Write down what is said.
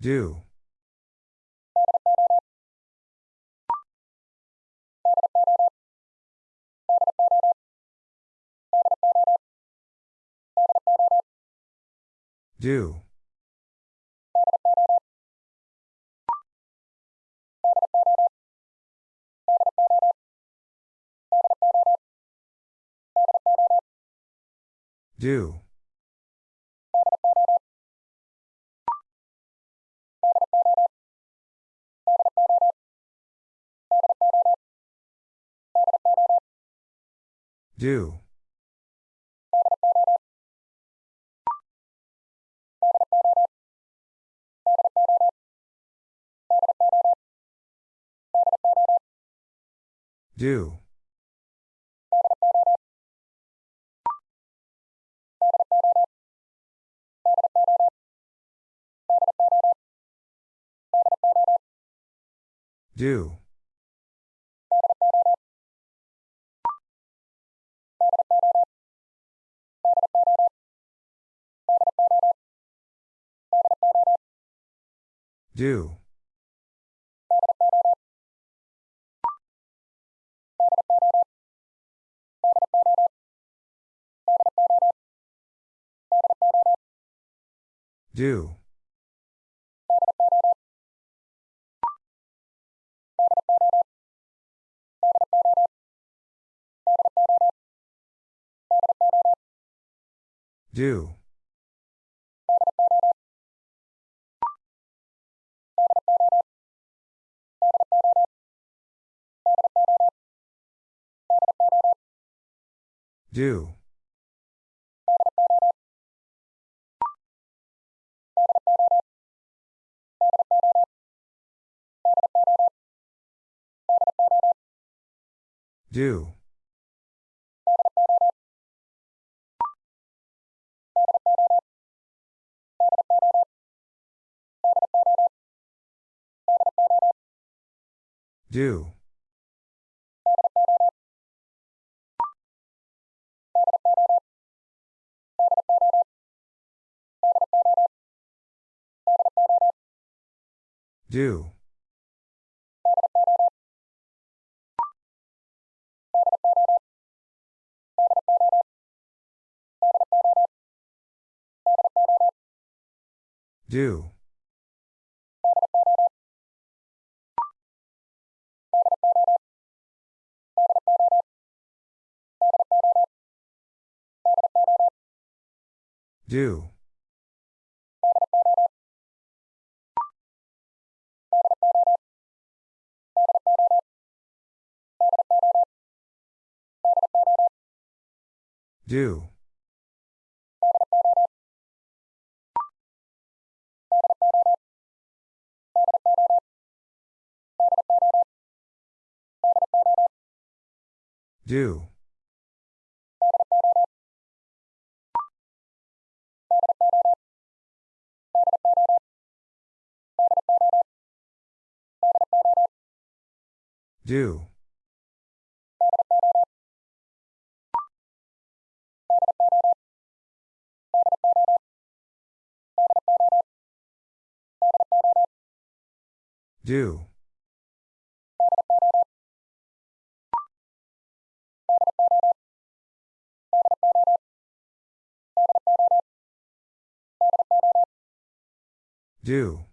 Do. Do. Do. Do. Do. Do. Do. Do. Do. Do. Do. Do. Do. Do. Do. Do. Do. Do. Do. Do.